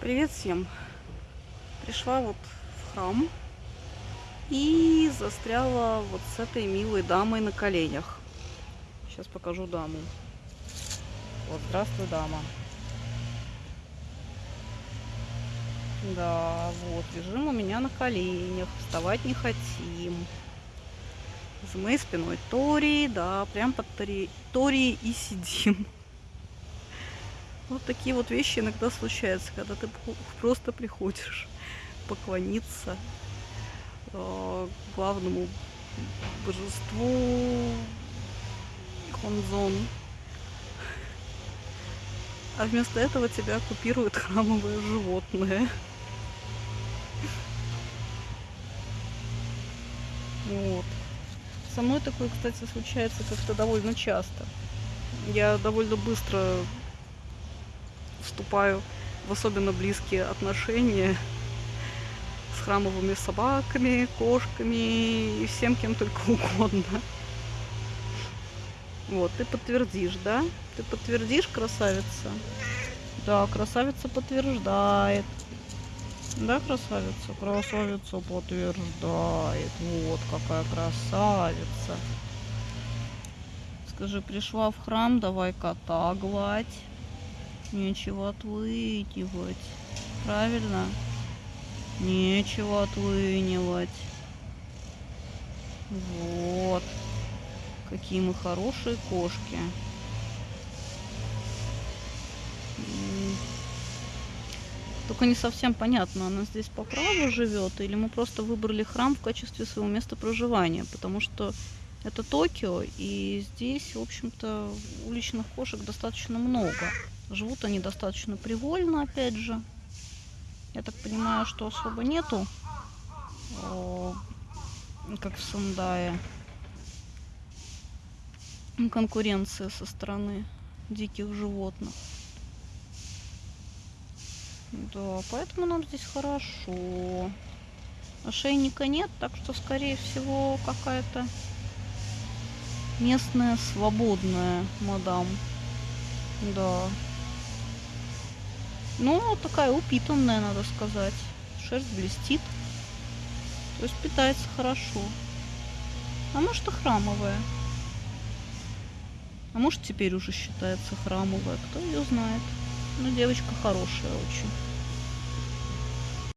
Привет всем! Пришла вот в храм и застряла вот с этой милой дамой на коленях. Сейчас покажу даму. Вот, здравствуй, дама. Да, вот, лежим у меня на коленях, вставать не хотим. За моей спиной Тори, да, прям под Тори, Тори и сидим. Вот такие вот вещи иногда случаются, когда ты просто приходишь поклониться э, главному божеству Хонзон. А вместо этого тебя оккупирует храмовое животное. Вот. Со мной такое, кстати, случается как-то довольно часто. Я довольно быстро вступаю в особенно близкие отношения с храмовыми собаками, кошками и всем кем только угодно. Вот, ты подтвердишь, да? Ты подтвердишь, красавица? Да, красавица подтверждает. Да, красавица? Красавица подтверждает. Вот какая красавица. Скажи, пришла в храм, давай кота гладь. Нечего отвынивать. Правильно? Нечего отвынивать. Вот. Какие мы хорошие кошки. Только не совсем понятно, она здесь по праву живет, или мы просто выбрали храм в качестве своего места проживания, потому что это Токио, и здесь, в общем-то, уличных кошек достаточно много. Живут они достаточно привольно, опять же. Я так понимаю, что особо нету, о, как в Сандае, конкуренции со стороны диких животных. Да, поэтому нам здесь хорошо. Ошейника нет, так что, скорее всего, какая-то местная свободная мадам. Да. Ну, такая упитанная, надо сказать. Шерсть блестит. То есть питается хорошо. А может и храмовая. А может теперь уже считается храмовая. Кто ее знает. Ну, девочка хорошая очень.